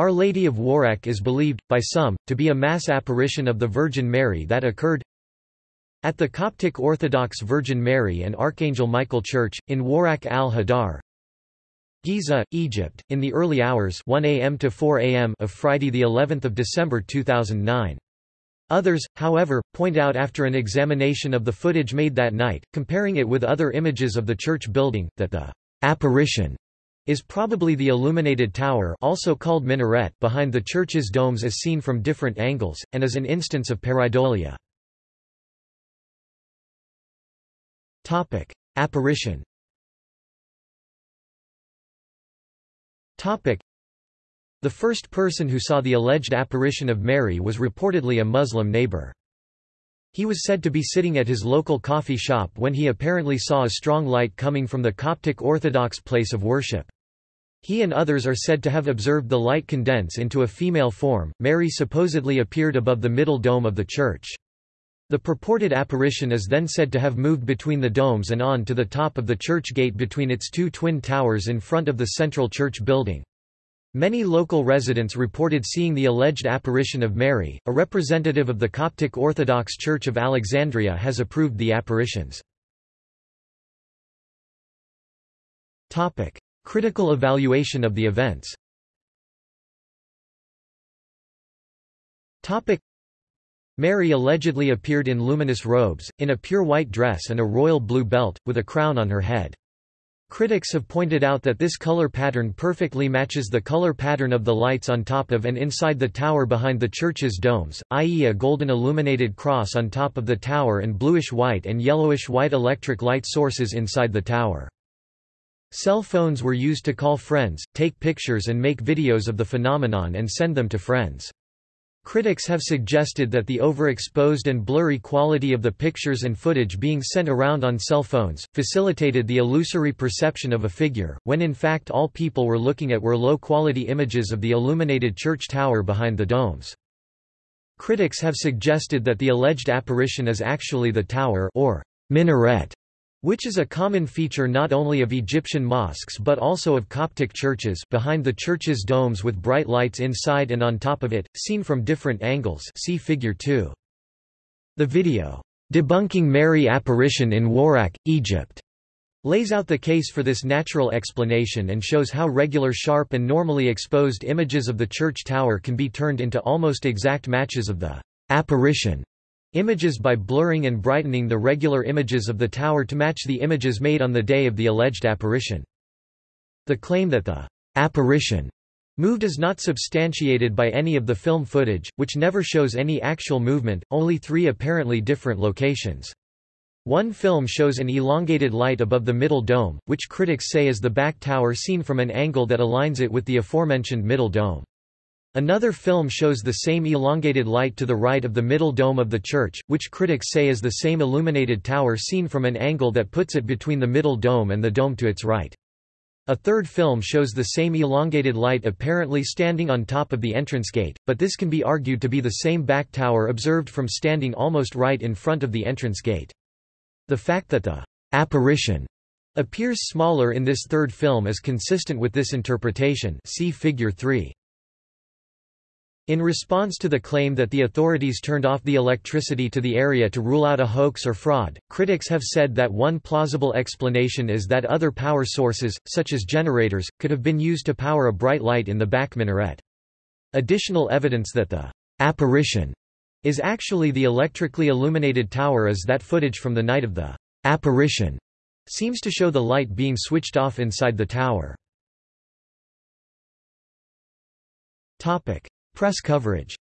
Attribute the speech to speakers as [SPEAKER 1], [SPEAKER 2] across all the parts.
[SPEAKER 1] Our Lady of Warraq is believed, by some, to be a mass apparition of the Virgin Mary that occurred at the Coptic Orthodox Virgin Mary and Archangel Michael Church, in Warraq al-Hadar, Giza, Egypt, in the early hours 1 a.m. to 4 a.m. of Friday the 11th of December 2009. Others, however, point out after an examination of the footage made that night, comparing it with other images of the church building, that the apparition is probably the illuminated tower also called minaret behind the church's domes as seen from different angles, and is an instance of pareidolia. Apparition The first person who saw the alleged apparition of Mary was reportedly a Muslim neighbor. He was said to be sitting at his local coffee shop when he apparently saw a strong light coming from the Coptic Orthodox place of worship. He and others are said to have observed the light condense into a female form. Mary supposedly appeared above the middle dome of the church. The purported apparition is then said to have moved between the domes and on to the top of the church gate between its two twin towers in front of the central church building. Many local residents reported seeing the alleged apparition of Mary. A representative of the Coptic Orthodox Church of Alexandria has approved the apparitions. Topic: Critical evaluation of the events. Mary allegedly appeared in luminous robes, in a pure white dress and a royal blue belt, with a crown on her head. Critics have pointed out that this color pattern perfectly matches the color pattern of the lights on top of and inside the tower behind the church's domes, i.e. a golden illuminated cross on top of the tower and bluish-white and yellowish-white electric light sources inside the tower. Cell phones were used to call friends, take pictures and make videos of the phenomenon and send them to friends. Critics have suggested that the overexposed and blurry quality of the pictures and footage being sent around on cell phones, facilitated the illusory perception of a figure, when in fact all people were looking at were low-quality images of the illuminated church tower behind the domes. Critics have suggested that the alleged apparition is actually the tower or minaret which is a common feature not only of Egyptian mosques but also of Coptic churches behind the church's domes with bright lights inside and on top of it, seen from different angles see figure 2. The video, "'Debunking Mary Apparition in Warak, Egypt' lays out the case for this natural explanation and shows how regular sharp and normally exposed images of the church tower can be turned into almost exact matches of the apparition Images by blurring and brightening the regular images of the tower to match the images made on the day of the alleged apparition. The claim that the apparition moved is not substantiated by any of the film footage, which never shows any actual movement, only three apparently different locations. One film shows an elongated light above the middle dome, which critics say is the back tower seen from an angle that aligns it with the aforementioned middle dome. Another film shows the same elongated light to the right of the middle dome of the church, which critics say is the same illuminated tower seen from an angle that puts it between the middle dome and the dome to its right. A third film shows the same elongated light apparently standing on top of the entrance gate, but this can be argued to be the same back tower observed from standing almost right in front of the entrance gate. The fact that the apparition appears smaller in this third film is consistent with this interpretation see figure 3. In response to the claim that the authorities turned off the electricity to the area to rule out a hoax or fraud, critics have said that one plausible explanation is that other power sources, such as generators, could have been used to power a bright light in the back minaret. Additional evidence that the apparition is actually the electrically illuminated tower is that footage from the night of the apparition seems to show the light being switched off inside the tower. Topic: Press coverage.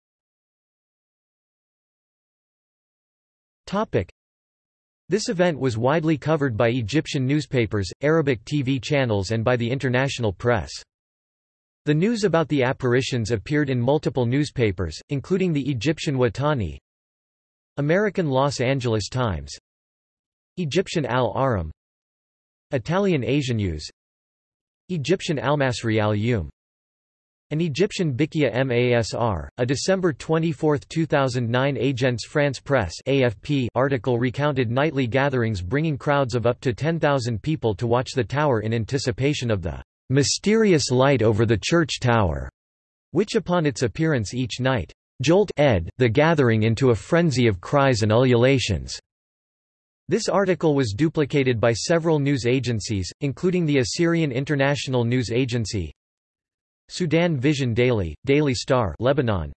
[SPEAKER 1] This event was widely covered by Egyptian newspapers, Arabic TV channels and by the international press. The news about the apparitions appeared in multiple newspapers, including the Egyptian Watani, American Los Angeles Times, Egyptian Al-Ahram, Italian Asianews, Egyptian Al-Masri al-Yum an Egyptian Bikia Masr, a December 24, 2009 Agence France Presse AFP article recounted nightly gatherings bringing crowds of up to 10,000 people to watch the tower in anticipation of the mysterious light over the church tower. which upon its appearance each night, jolt ed the gathering into a frenzy of cries and ululations. This article was duplicated by several news agencies, including the Assyrian International News Agency, Sudan Vision Daily, Daily Star Lebanon,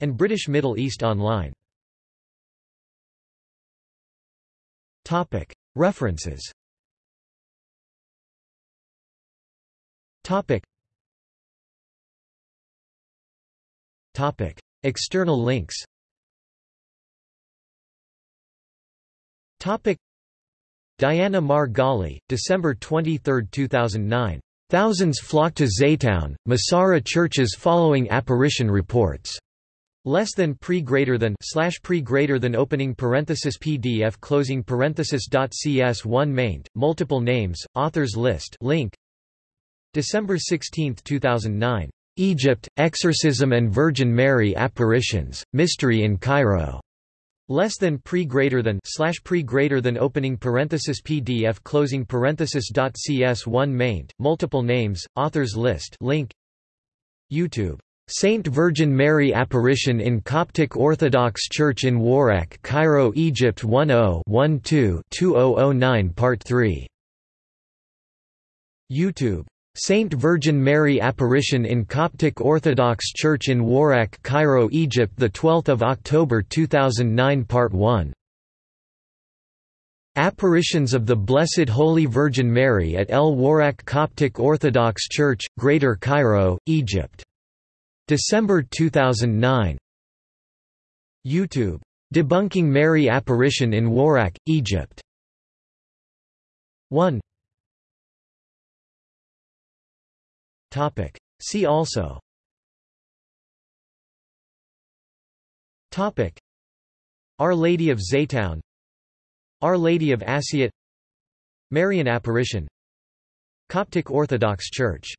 [SPEAKER 1] and British Middle East Online. References. External links. Diana Mar Ghali, December 23, 2009. Thousands flock to Zeitoun, Masara churches following apparition reports. Less than pre greater than slash pre greater than opening parenthesis PDF closing parenthesis dot CS one maint, multiple names, authors list link December 16, 2009. Egypt, Exorcism and Virgin Mary Apparitions, Mystery in Cairo. Less than pre greater than slash pre greater than opening parenthesis PDF closing parenthesis dot CS one maint, multiple names, authors list link. YouTube. Saint Virgin Mary Apparition in Coptic Orthodox Church in Warraq, Cairo, Egypt 10-12-2009 Part 3. YouTube Saint Virgin Mary Apparition in Coptic Orthodox Church in Warak, Cairo, Egypt 12 October 2009 Part 1 Apparitions of the Blessed Holy Virgin Mary at El Warak Coptic Orthodox Church, Greater Cairo, Egypt. December 2009 YouTube. Debunking Mary Apparition in Warak, Egypt 1 Topic. See also. Topic. Our Lady of Zeitoun. Our Lady of Assiut Marian Apparition. Coptic Orthodox Church